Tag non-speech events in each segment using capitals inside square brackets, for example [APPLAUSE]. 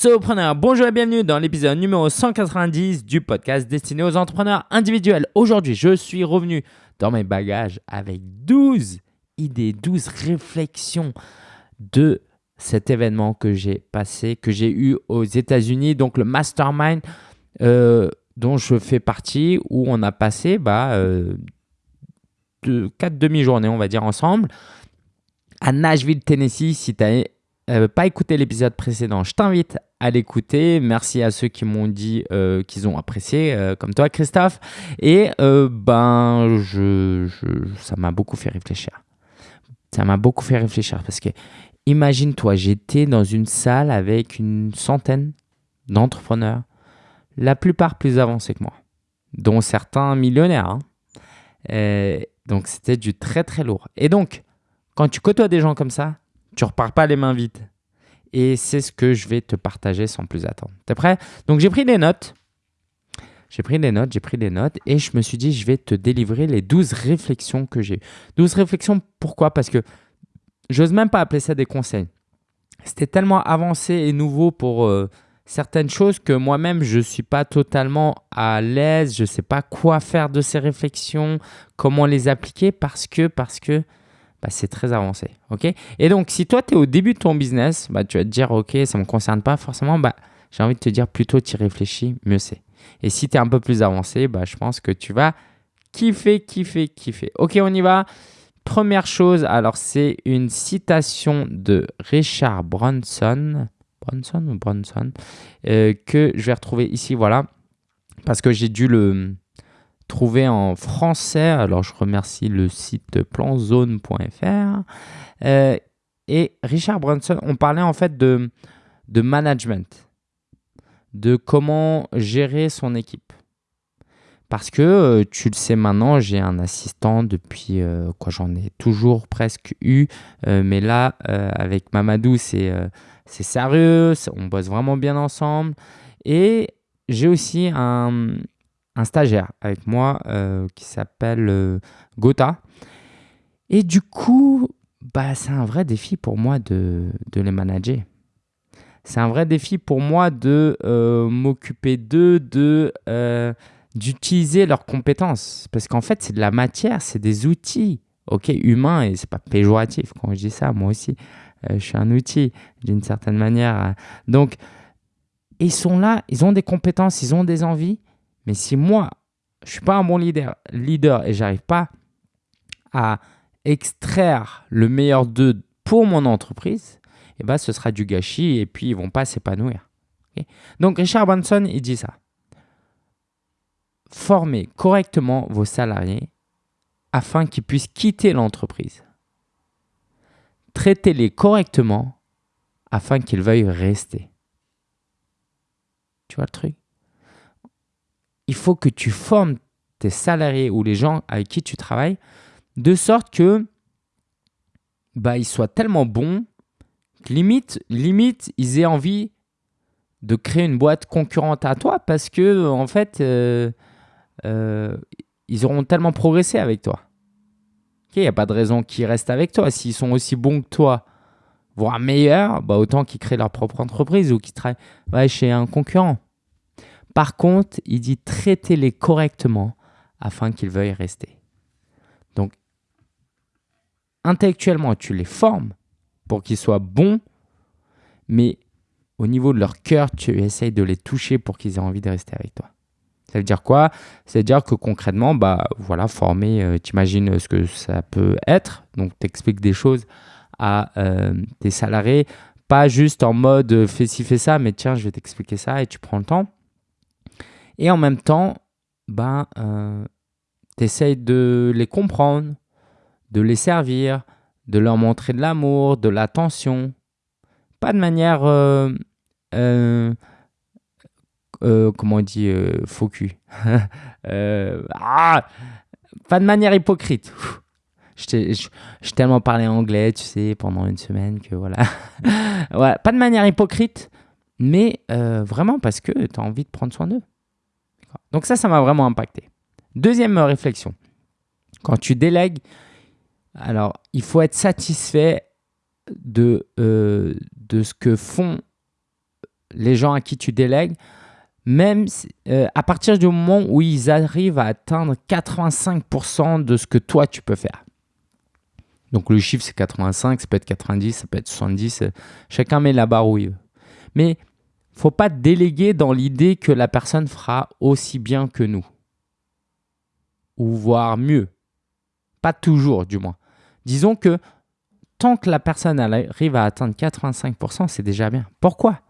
Solopreneur, bonjour et bienvenue dans l'épisode numéro 190 du podcast destiné aux entrepreneurs individuels. Aujourd'hui, je suis revenu dans mes bagages avec 12 idées, 12 réflexions de cet événement que j'ai passé, que j'ai eu aux États-Unis, donc le mastermind euh, dont je fais partie, où on a passé bah, euh, demi-journées, on va dire, ensemble, à Nashville, Tennessee. Si tu as euh, pas écouté l'épisode précédent, je t'invite à l'écouter. Merci à ceux qui m'ont dit euh, qu'ils ont apprécié, euh, comme toi, Christophe. Et ben, ça m'a beaucoup fait réfléchir. Ça m'a beaucoup fait réfléchir parce que, imagine-toi, j'étais dans une salle avec une centaine d'entrepreneurs, la plupart plus avancés que moi, dont certains millionnaires. Hein. donc, c'était du très très lourd. Et donc, quand tu côtoies des gens comme ça, tu repars pas les mains vides. Et c'est ce que je vais te partager sans plus attendre. T'es prêt? Donc j'ai pris des notes. J'ai pris des notes, j'ai pris des notes et je me suis dit je vais te délivrer les 12 réflexions que j'ai. 12 réflexions, pourquoi? Parce que j'ose même pas appeler ça des conseils. C'était tellement avancé et nouveau pour euh, certaines choses que moi-même je ne suis pas totalement à l'aise, je ne sais pas quoi faire de ces réflexions, comment les appliquer parce que parce que bah, c'est très avancé. ok? Et donc, si toi, tu es au début de ton business, bah, tu vas te dire, OK, ça ne me concerne pas forcément. Bah, j'ai envie de te dire, plutôt tu y réfléchis, mieux c'est. Et si tu es un peu plus avancé, bah, je pense que tu vas kiffer, kiffer, kiffer. OK, on y va. Première chose, alors c'est une citation de Richard Bronson, Bronson ou Bronson, euh, que je vais retrouver ici, voilà, parce que j'ai dû le, trouvé en français. Alors, je remercie le site planzone.fr. Euh, et Richard Branson, on parlait en fait de, de management, de comment gérer son équipe. Parce que euh, tu le sais maintenant, j'ai un assistant depuis euh, quoi, j'en ai toujours presque eu, mais là avec Mamadou c'est c'est sérieux, on bosse vraiment bien ensemble. Et j'ai aussi un, un stagiaire avec moi euh, qui s'appelle euh, Gotha. Et du coup, bah, c'est un vrai défi pour moi de, de les manager. C'est un vrai défi pour moi de euh, m'occuper d'eux, de, d'utiliser leurs compétences. Parce qu'en fait, c'est de la matière, c'est des outils. Ok, humains, et c'est pas péjoratif quand je dis ça, moi aussi, je suis un outil d'une certaine manière. Donc, ils sont là, ils ont des compétences, ils ont des envies, mais si moi, je ne suis pas un bon leader, leader et j'arrive pas à extraire le meilleur d'eux pour mon entreprise, eh ben, ce sera du gâchis et puis ils vont pas s'épanouir. Donc Richard Branson, il dit ça. Formez correctement vos salariés afin qu'ils puissent quitter l'entreprise. Traitez-les correctement afin qu'ils veuillent rester. Tu vois le truc? Il faut que tu formes tes salariés ou les gens avec qui tu travailles de sorte que bah, ils soient tellement bons que limite, limite, ils aient envie de créer une boîte concurrente à toi parce que en fait, euh, euh, ils auront tellement progressé avec toi. Il n'y a pas de raison qu'ils restent avec toi. S'ils sont aussi bons que toi, voire meilleurs, bah autant qu'ils créent leur propre entreprise ou qu'ils travaillent chez un concurrent. Par contre, il dit traitez-les correctement afin qu'ils veuillent rester. Donc, intellectuellement, tu les formes pour qu'ils soient bons, mais au niveau de leur cœur, tu essayes de les toucher pour qu'ils aient envie de rester avec toi. Ça veut dire quoi? Ça veut dire que concrètement, bah voilà, former, euh, tu imagines ce que ça peut être. Donc, tu expliques des choses à euh, tes salariés, pas juste en mode euh, fais ci, fais ça, mais tiens, je vais t'expliquer ça et tu prends le temps. Et en même temps, ben, euh, tu essayes de les comprendre, de les servir, de leur montrer de l'amour, de l'attention. Pas de manière, euh, euh, comment on dit, faux. [LAUGHS] Ah, pas de manière hypocrite. J'ai tellement parlé anglais, tu sais, pendant une semaine que voilà. [LAUGHS] ouais, pas de manière hypocrite, mais vraiment parce que tu as envie de prendre soin d'eux. Donc ça, ça m'a vraiment impacté. Deuxième réflexion. Quand tu délègues, alors il faut être satisfait de, euh, de ce que font les gens à qui tu délègues, même euh, à partir du moment où ils arrivent à atteindre 85% de ce que toi tu peux faire. Donc le chiffre c'est 85, ça peut être 90, ça peut être 70, euh, chacun met la barre où il veut. Mais faut pas déléguer dans l'idée que la personne fera aussi bien que nous. Ou voire mieux. Pas toujours du moins. Disons que tant que la personne arrive à atteindre 85%, c'est déjà bien. Pourquoi?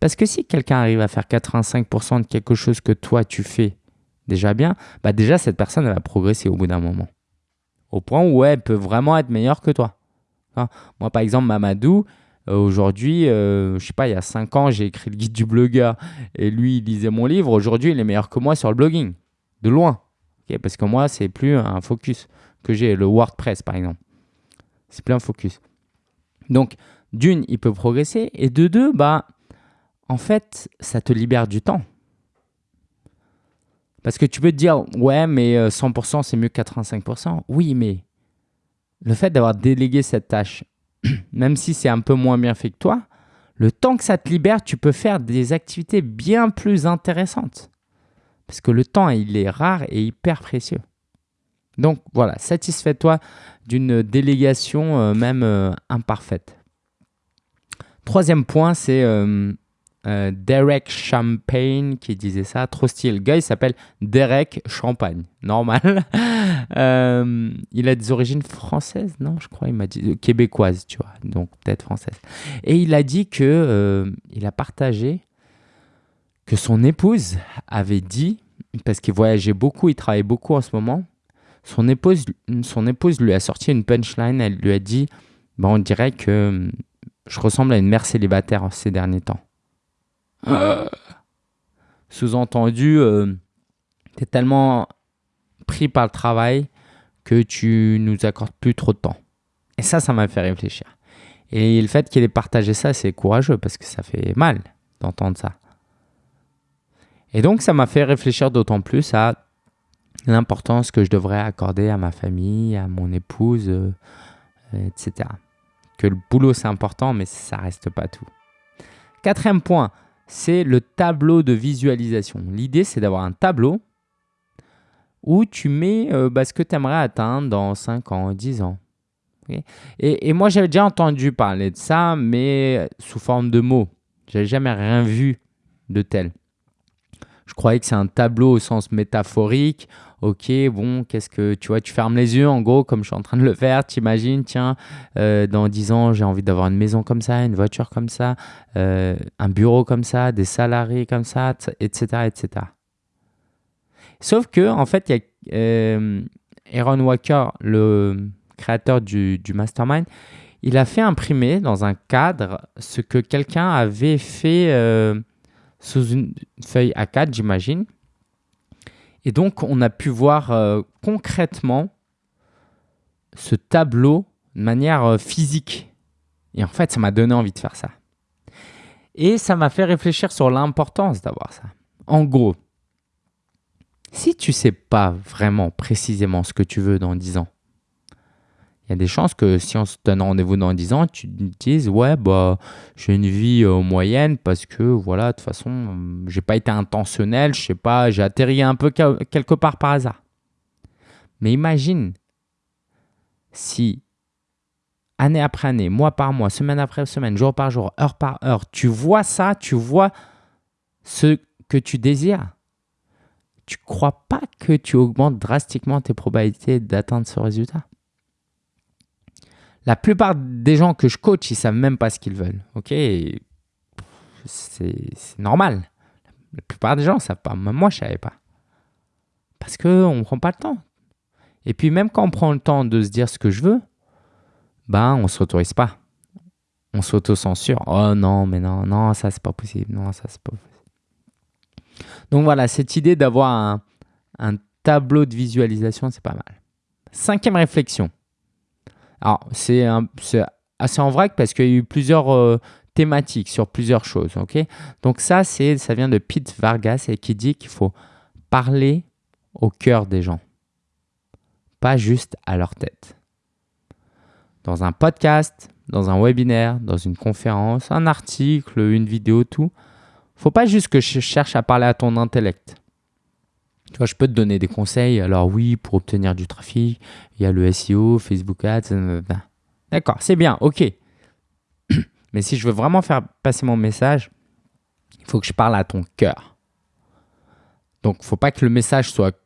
Parce que si quelqu'un arrive à faire 85% de quelque chose que toi tu fais déjà bien, bah déjà cette personne va progresser au bout d'un moment. Au point où elle peut vraiment être meilleure que toi. Hein? Moi par exemple, Mamadou, aujourd'hui, euh, je sais pas, il y a 5 ans, j'ai écrit le guide du blogueur et lui, il lisait mon livre. Aujourd'hui, il est meilleur que moi sur le blogging, de loin. Parce que moi, c'est plus un focus que j'ai, le WordPress par exemple. C'est plein focus. Donc, d'une, il peut progresser. Et de deux, bah, en fait, ça te libère du temps. Parce que tu peux te dire, ouais, mais 100% euh, c'est mieux que 85%. Oui, mais le fait d'avoir délégué cette tâche, [CLEARS THROAT] même si c'est un peu moins bien fait que toi, le temps que ça te libère, tu peux faire des activités bien plus intéressantes. Parce que le temps, il est rare et hyper précieux. Donc voilà, satisfais-toi d'une délégation euh, même euh, imparfaite. Troisième point, c'est euh, Derek Champagne qui disait ça. Trop stylé. Le gars, il s'appelle Derek Champagne. Normal. [LAUGHS] il a des origines françaises, non Je crois, il m'a dit québécoises, tu vois. Donc peut-être française. Et il a dit que il a partagé que son épouse avait dit, parce qu'il voyageait beaucoup, il travaillait beaucoup en ce moment, son épouse, son épouse lui a sorti une punchline. Elle lui a dit bah, On dirait que hum, je ressemble à une mère célibataire ces derniers temps. Sous-entendu, euh, tu tellement pris par le travail que tu nous accordes plus trop de temps. Et ça, ça m'a fait réfléchir. Et le fait qu'il ait partagé ça, c'est courageux parce que ça fait mal d'entendre ça. Et donc, ça m'a fait réfléchir d'autant plus à l'importance que je devrais accorder à ma famille, à mon épouse, euh, etc. Que le boulot c'est important, mais ça reste pas tout. Quatrième point, c'est le tableau de visualisation. L'idée, c'est d'avoir un tableau où tu mets euh, bah, ce que tu aimerais atteindre dans 5 ans, 10 ans. et, et, moi, j'avais déjà entendu parler de ça, mais sous forme de mots. J'avais jamais rien vu de tel. Je croyais que c'est un tableau au sens métaphorique ok, bon, qu'est-ce que tu vois, tu fermes les yeux en gros, comme je suis en train de le faire, tu imagines, tiens, euh, dans 10 ans, j'ai envie d'avoir une maison comme ça, une voiture comme ça, euh, un bureau comme ça, des salariés comme ça, etc. etc. Sauf que, en fait, euh, Aaron Walker, le créateur du, du mastermind, il a fait imprimer dans un cadre ce que quelqu'un avait fait sous une feuille A4, j'imagine. Et donc, on a pu voir euh, concrètement ce tableau de manière euh, physique. Et en fait, ça m'a donné envie de faire ça. Et ça m'a fait réfléchir sur l'importance d'avoir ça. En gros, si tu sais pas vraiment précisément ce que tu veux dans 10 ans, il y a des chances que si on se donne rendez-vous dans 10 ans, tu te dises ouais bah j'ai une vie euh, moyenne parce que voilà de toute façon euh, j'ai pas été intentionnel, je sais pas, j'ai atterri un peu quelque part par hasard. Mais imagine si année après année, mois par mois, semaine après semaine, jour par jour, heure par heure, tu vois ça, tu vois ce que tu désires. Tu crois pas que tu augmentes drastiquement tes probabilités d'atteindre ce résultat? La plupart des gens que je coach, ils savent même pas ce qu'ils veulent. Ok, c'est normal. La plupart des gens savent pas. Même moi, je savais pas. Parce qu'on ne prend pas le temps. Et puis même quand on prend le temps de se dire ce que je veux, ben on s'autorise pas. On s'auto-censure. Oh non, mais non, non, ça c'est pas possible. Non, ça c'est pas possible. Donc voilà, cette idée d'avoir un tableau de visualisation, c'est pas mal. Cinquième réflexion. Alors, c'est assez en vrac parce qu'il y a eu plusieurs euh, thématiques sur plusieurs choses. ok? Donc ça, ça vient de Pete Vargas et qui dit qu'il faut parler au cœur des gens, pas juste à leur tête. Dans un podcast, dans un webinaire, dans une conférence, un article, une vidéo, tout, faut pas juste que je cherche à parler à ton intellect. Tu vois, je peux te donner des conseils. Alors oui, pour obtenir du trafic, il y a le SEO, Facebook Ads. D'accord, c'est bien, ok. [CLEARS THROAT] Mais si je veux vraiment faire passer mon message, il faut que je parle à ton cœur. Donc, il ne faut pas que le message soit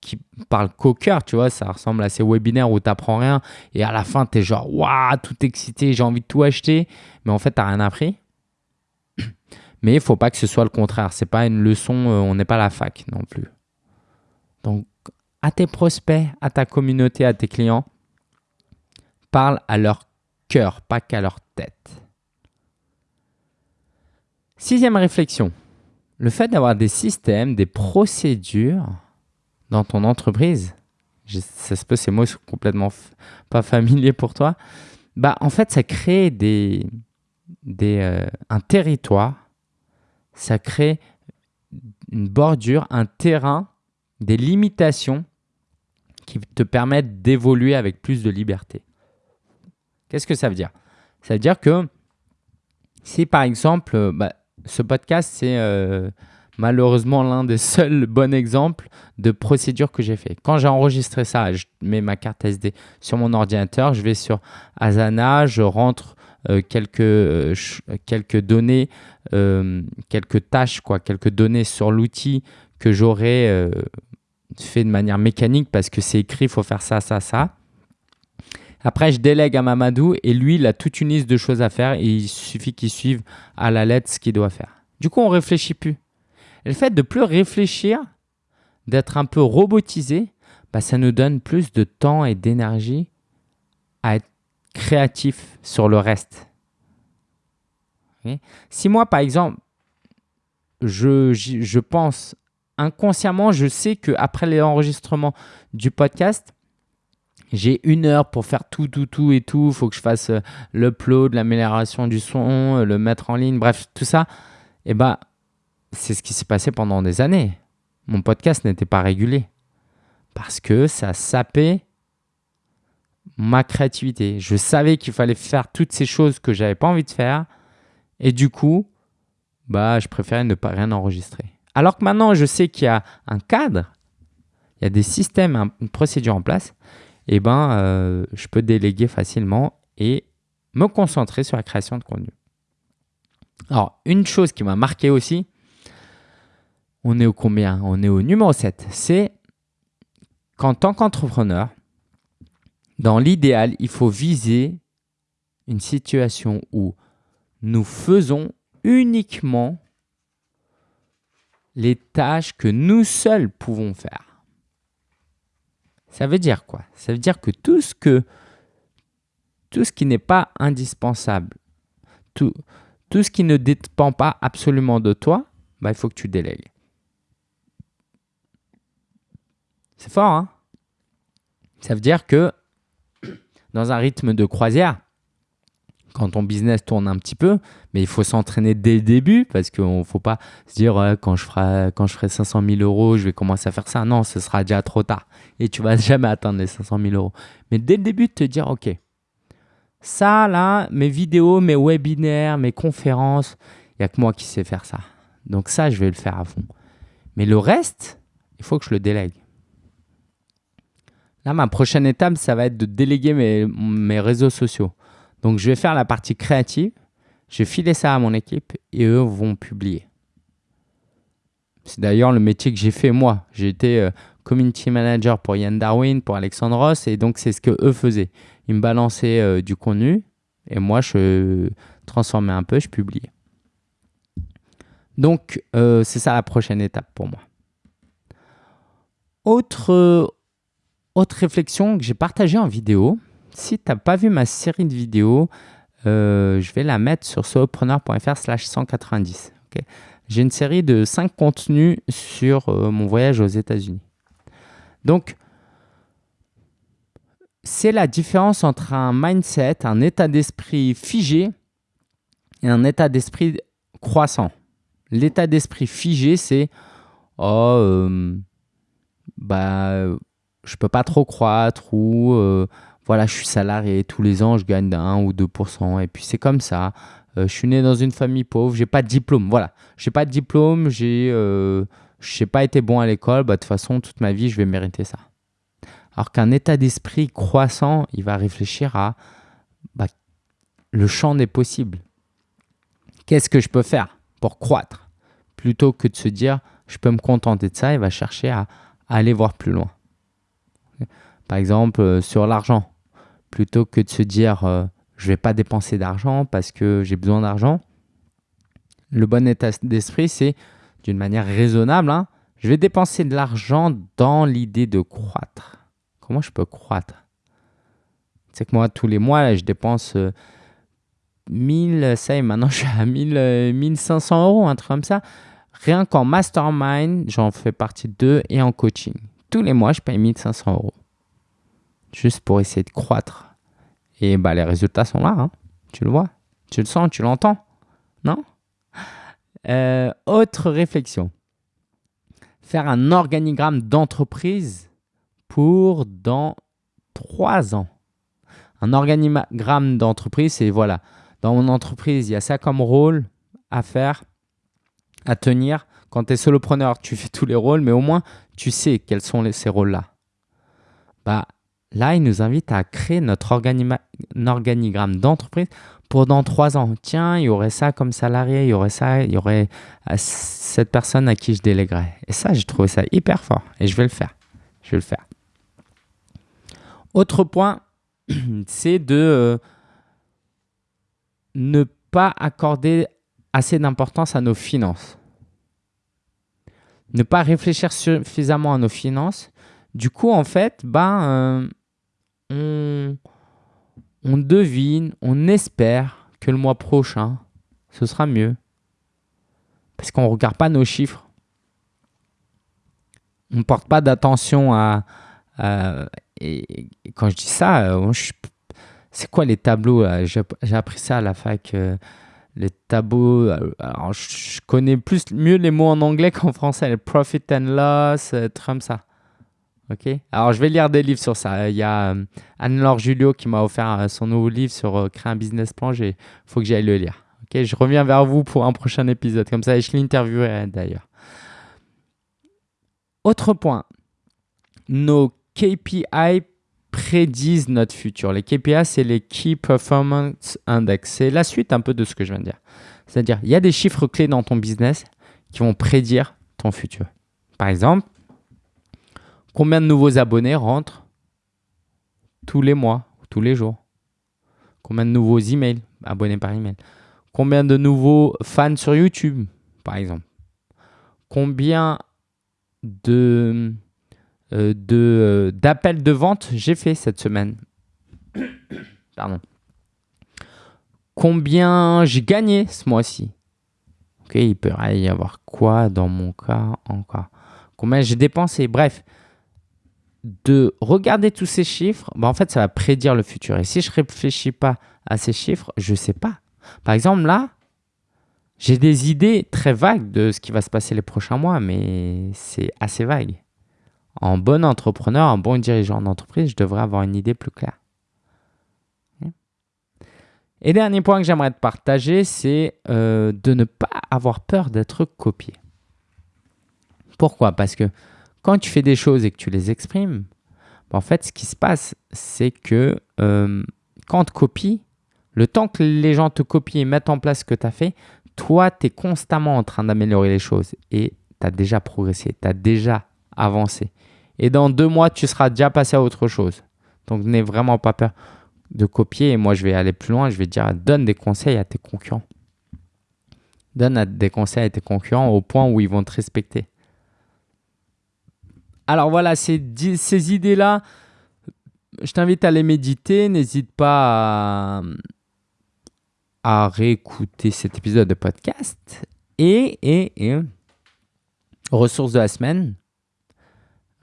qui parle qu'au cœur, tu vois. Ça ressemble à ces webinaires où tu n'apprends rien et à la fin, tu es genre, waouh, tout excité, j'ai envie de tout acheter. Mais en fait, tu n'as rien appris. [CLEARS THROAT] Mais il faut pas que ce soit le contraire. Ce n'est pas une leçon, euh, on n'est pas la fac non plus. Donc, à tes prospects, à ta communauté, à tes clients, parle à leur cœur, pas qu'à leur tête. Sixième réflexion, le fait d'avoir des systèmes, des procédures dans ton entreprise, ça se peut ces mots sont complètement pas familiers pour toi, bah en fait ça crée euh, un territoire, ça crée une bordure, un terrain, des limitations qui te permettent d'évoluer avec plus de liberté. Qu'est-ce que ça veut dire? Ça veut dire que si par exemple, bah, ce podcast, c'est euh, malheureusement l'un des [LAUGHS] seuls bons exemples de procédure que j'ai fait. Quand j'ai enregistré ça, je mets ma carte SD sur mon ordinateur, je vais sur Asana, je rentre euh, quelques, euh, quelques données, quelques tâches, quoi, quelques données sur l'outil que j'aurais fait de manière mécanique parce que c'est écrit, il faut faire ça, ça, ça. Après, je délègue à Mamadou et lui, il a toute une liste de choses à faire et il suffit qu'il suive à la lettre ce qu'il doit faire. Du coup, on réfléchit plus. Et le fait de plus réfléchir, d'être un peu robotisé, bah, ça nous donne plus de temps et d'énergie à être créatif sur le reste. si moi, par exemple, je pense inconsciemment, je sais qu'après l'enregistrement du podcast, j'ai une heure pour faire tout, tout, tout et tout. Il faut que je fasse euh, l'upload, l'amélioration du son, euh, le mettre en ligne, bref, tout ça. Et eh bah, c'est ce qui s'est passé pendant des années. Mon podcast n'était pas régulé parce que ça sapait ma créativité. Je savais qu'il fallait faire toutes ces choses que j'avais pas envie de faire et du coup, bah, je préférais ne pas rien enregistrer. Alors que maintenant, je sais qu'il y a un cadre, il y a des systèmes, une procédure en place eh ben, euh, je peux déléguer facilement et me concentrer sur la création de contenu. Alors, une chose qui m'a marqué aussi, on est au combien? On est au numéro 7. C'est qu'en tant qu'entrepreneur, dans l'idéal, il faut viser une situation où nous faisons uniquement les tâches que nous seuls pouvons faire. Ça veut dire quoi? Ça veut dire que tout ce, que, tout ce qui n'est pas indispensable, tout, tout ce qui ne dépend pas absolument de toi, bah, il faut que tu délègues. C'est fort, hein? Ça veut dire que dans un rythme de croisière, quand ton business tourne un petit peu, mais il faut s'entraîner dès le début parce qu'il ne faut pas se dire quand, je ferai, quand je ferai 500 000 euros, je vais commencer à faire ça. Non, ce sera déjà trop tard et tu vas [LAUGHS] jamais atteindre les 500 000 euros. Mais dès le début, te dire, OK, ça là, mes vidéos, mes webinaires, mes conférences, il n'y a que moi qui sais faire ça. Donc ça, je vais le faire à fond. Mais le reste, il faut que je le délègue. Là, ma prochaine étape, ça va être de déléguer mes, mes réseaux sociaux. Donc, je vais faire la partie créative, je vais filer ça à mon équipe et eux vont publier. C'est d'ailleurs le métier que j'ai fait moi. J'ai été euh, community manager pour Yann Darwin, pour Alexandre Ross, et donc c'est ce que eux faisaient. Ils me balançaient euh, du contenu et moi je transformais un peu, je publiais. Donc euh, c'est ça la prochaine étape pour moi. Autre, autre réflexion que j'ai partagée en vidéo, si tu n'as pas vu ma série de vidéos, euh, je vais la mettre sur solopreneur.fr slash 190. J'ai une série de 5 contenus sur euh, mon voyage aux États-Unis. Donc, c'est la différence entre un mindset, un état d'esprit figé et un état d'esprit croissant. L'état d'esprit figé, c'est oh, euh, bah, je peux pas trop croître ou voilà, je suis salarié, tous les ans, je gagne 1 ou 2%, et puis c'est comme ça. Euh, je suis né dans une famille pauvre, j'ai pas de diplôme. Voilà, j'ai pas de diplôme, j'ai, euh, pas été bon à l'école. Bah, de toute façon, toute ma vie, je vais mériter ça. Alors qu'un état d'esprit croissant, il va réfléchir à bah, le champ des possibles. Qu'est-ce que je peux faire pour croître? Plutôt que de se dire, je peux me contenter de ça, il va chercher à, aller voir plus loin. Par exemple, euh, sur l'argent, plutôt que de se dire, je ne vais pas dépenser d'argent parce que j'ai besoin d'argent. Le bon état d'esprit, c'est d'une manière raisonnable, hein, je vais dépenser de l'argent dans l'idée de croître. Comment je peux croître? C'est que moi, tous les mois, je dépense 1000, euh, ça y est, maintenant [LAUGHS] je suis à 1000, 1500 euh, euros, un truc comme ça. Rien qu'en mastermind, j'en fais partie de et en coaching. Tous les mois, je paye 1500 euros. Juste pour essayer de croître et bah, les résultats sont là. Hein. Tu le vois, tu le sens, tu l'entends. Non? Euh, Autre réflexion. Faire un organigramme d'entreprise pour dans trois ans. Un organigramme d'entreprise, c'est voilà, dans mon entreprise, il y a ça comme rôle à faire, à tenir. Quand tu es solopreneur, tu fais tous les rôles, mais au moins tu sais quels sont ces rôles-là. Bah, Là, il nous invite à créer notre organigramme d'entreprise pour dans trois ans. Tiens, il y aurait ça comme salarié, il y aurait ça, il y aurait euh, cette personne à qui je déléguerais. Et ça, j'ai trouvé ça hyper fort et je vais le faire. Je vais le faire. Autre point, [CLEARS THROAT] c'est de euh, ne pas accorder assez d'importance à nos finances. Ne pas réfléchir suffisamment à nos finances. Du coup, en fait, ben, on, devine, on espère que le mois prochain, ce sera mieux. Parce qu'on ne regarde pas nos chiffres. On ne porte pas d'attention à, et, quand je dis ça, euh, c'est quoi les tableaux J'ai appris ça à la fac. Euh, les tableaux, euh, je connais plus mieux les mots en anglais qu'en français. Le profit and loss, trucs comme ça. Ok. Alors, je vais lire des livres sur ça. Il y a euh, Anne-Laure Julio qui m'a offert euh, son nouveau livre sur euh, créer un business plan. Il faut que j'aille le lire. Ok. Je reviens vers vous pour un prochain épisode. Comme ça, je l'interviewerai d'ailleurs. Autre point. Nos KPI prédisent notre futur. Les KPI, c'est les Key Performance Index. C'est la suite un peu de ce que je viens de dire. C'est-à-dire, il y a des chiffres clés dans ton business qui vont prédire ton futur. Par exemple, Combien de nouveaux abonnés rentrent tous les mois, tous les jours? Combien de nouveaux emails, abonnés par email? Combien de nouveaux fans sur YouTube, par exemple? Combien de euh, euh, d'appels de, vente j'ai fait cette semaine? [COUGHS] Pardon. Combien j'ai gagné ce mois-ci? Ok, il peut y avoir quoi dans mon cas encore? Combien j'ai dépensé? Bref, de regarder tous ces chiffres, bah en fait, ça va prédire le futur. Et si je ne réfléchis pas à ces chiffres, je ne sais pas. Par exemple, là, j'ai des idées très vagues de ce qui va se passer les prochains mois, mais c'est assez vague. En bon entrepreneur, en bon dirigeant d'entreprise, je devrais avoir une idée plus claire. Et dernier point que j'aimerais te partager, c'est euh, de ne pas avoir peur d'être copié. Pourquoi? Parce que quand tu fais des choses et que tu les exprimes, bah, en fait, ce qui se passe, c'est que euh, quand on te copie, le temps que les gens te copient et mettent en place ce que tu as fait, toi, tu es constamment en train d'améliorer les choses et tu as déjà progressé, tu as déjà avancé. Et dans deux mois, tu seras déjà passé à autre chose. Donc, n'aie vraiment pas peur de copier. Et moi, je vais aller plus loin. Je vais dire, donne des conseils à tes concurrents. Donne des conseils à tes concurrents au point où ils vont te respecter. Alors voilà, ces, idées-là, je t'invite à les méditer. N'hésite pas à, réécouter cet épisode de podcast. Et, et, ressources de la semaine,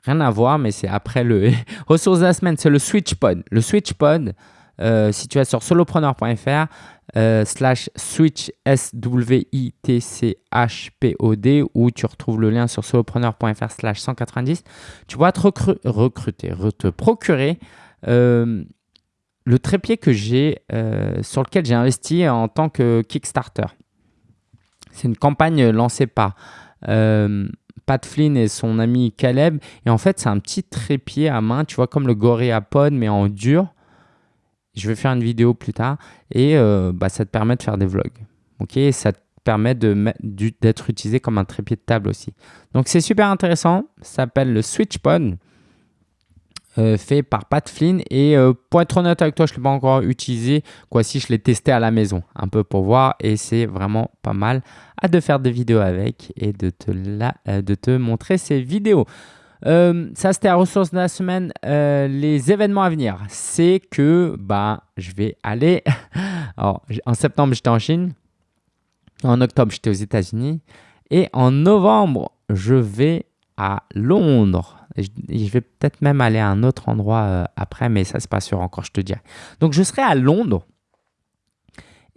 rien à voir, mais c'est après le. [LAUGHS] ressources de la semaine, c'est le SwitchPod. Le SwitchPod, euh, si tu es sur solopreneur.fr, euh, slash switch S-W-I-T-C-H-P-O-D où tu retrouves le lien sur solopreneur.fr slash 190. Tu vas te recruter, te procurer euh, le trépied que j'ai, euh, sur lequel j'ai investi en tant que Kickstarter. C'est une campagne lancée par Pat Flynn et son ami Caleb. Et en fait, c'est un petit trépied à main, tu vois, comme le GorillaPod, mais en dur. Je vais faire une vidéo plus tard. Et euh, bah, ça te permet de faire des vlogs. Ça te permet d'être utilisé comme un trépied de table aussi. Donc, c'est super intéressant. Ça s'appelle le SwitchPod. Euh, fait par Pat Flynn. Et euh, pour être honnête avec toi, je ne l'ai pas encore utilisé. Quoi, si je l'ai testé à la maison, un peu pour voir. Et c'est vraiment pas mal. à de faire des vidéos avec et de te, de te montrer ces vidéos. Ça, c'était la ressource de la semaine. les événements à venir, c'est que bah, je vais aller. [LAUGHS] En septembre, j'étais en Chine. En octobre, j'étais aux États-Unis. Et en novembre, je vais à Londres je, vais peut-être même aller à un autre endroit euh, après, mais ça, c'est pas sûr encore, je te dirai. Donc, je serai à Londres.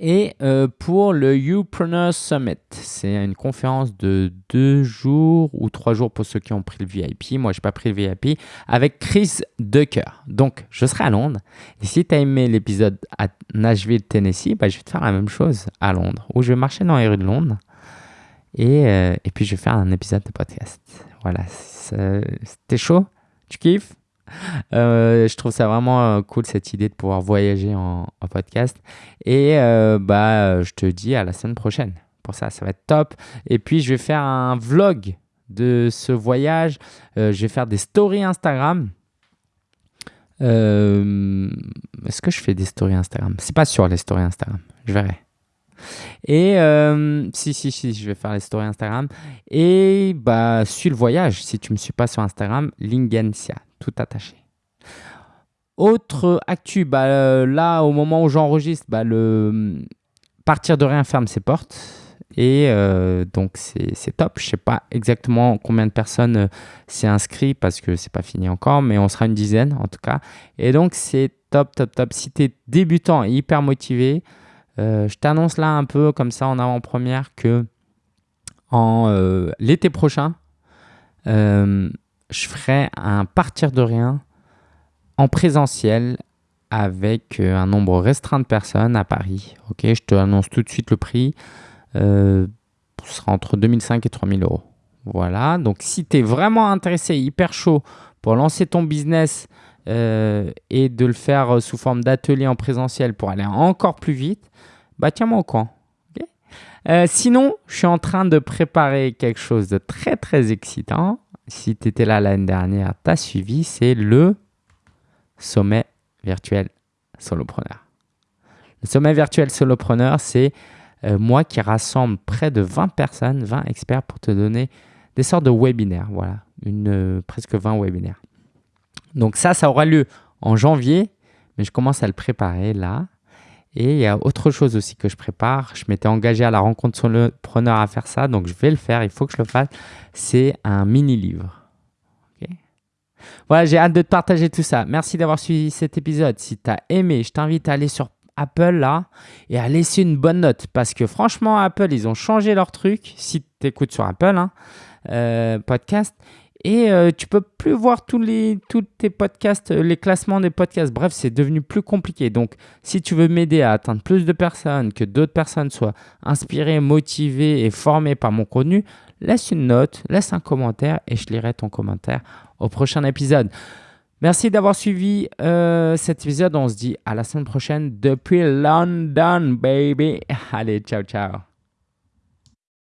Et euh, pour le Upreneur Summit, c'est une conférence de deux jours ou trois jours pour ceux qui ont pris le VIP. Moi, je n'ai pas pris le VIP avec Chris Ducker. Donc, je serai à Londres. Et si tu as aimé l'épisode à Nashville, Tennessee, bah, je vais te faire la même chose à Londres, où je vais marcher dans les rues de Londres. Et, euh, et puis, je vais faire un épisode de podcast. Voilà, c'était chaud. Tu kiffes? [LAUGHS] euh, je trouve ça vraiment euh, cool cette idée de pouvoir voyager en, podcast. Et euh, bah, je te dis à la semaine prochaine. Pour ça, ça va être top. Et puis, je vais faire un vlog de ce voyage. je vais faire des stories Instagram. Est-ce que je fais des stories Instagram? C'est pas sur les stories Instagram. Je verrai. Et si, si, si, je vais faire les stories Instagram. Et bah, suis le voyage. Si tu me suis pas sur Instagram, Lingensia, tout attaché. Autre actu, bah, euh, là, au moment où j'enregistre, bah, le partir de rien ferme ses portes. Et euh, donc, c'est top. Je ne sais pas exactement combien de personnes s'est inscrit parce que c'est pas fini encore, mais on sera une dizaine en tout cas. Et donc, c'est top, top, top. Si tu débutant et hyper motivé, euh, je t'annonce là un peu comme ça en avant-première que en euh, l'été prochain, euh, je ferai un partir de rien en présentiel avec un nombre restreint de personnes à Paris. Ok, je te annonce tout de suite le prix. ce sera entre 2005 et 3000 euros. Voilà, donc si tu es vraiment intéressé, hyper chaud pour lancer ton business et de le faire sous forme d'atelier en présentiel pour aller encore plus vite, bah tiens-moi au courant. Euh, sinon, je suis en train de préparer quelque chose de très très excitant. Si tu étais là l'année dernière, tu as suivi, c'est le sommet virtuel solopreneur. Le sommet virtuel solopreneur, c'est euh, moi qui rassemble près de 20 personnes, 20 experts pour te donner des sortes de webinaires. Voilà, euh, presque 20 webinaires. Donc ça, ça aura lieu en janvier, mais je commence à le préparer là. Et il y a autre chose aussi que je prépare. Je m'étais engagé à la rencontre solopreneur à faire ça, donc je vais le faire. Il faut que je le fasse. C'est un mini-livre. voilà, j'ai hâte de te partager tout ça. Merci d'avoir suivi cet épisode. Si tu as aimé, je t'invite à aller sur Apple là et à laisser une bonne note parce que franchement, Apple, ils ont changé leur truc. Si tu écoutes sur Apple, hein, euh, podcast, et euh, tu peux plus voir tous les tous tes podcasts, euh, les classements des podcasts. Bref, c'est devenu plus compliqué. Donc, si tu veux m'aider à atteindre plus de personnes, que d'autres personnes soient inspirées, motivées et formées par mon contenu, laisse une note, laisse un commentaire et je lirai ton commentaire au prochain épisode. Merci d'avoir suivi euh, cet épisode. On se dit à la semaine prochaine depuis London, baby. [LAUGHS] Allez, ciao, ciao.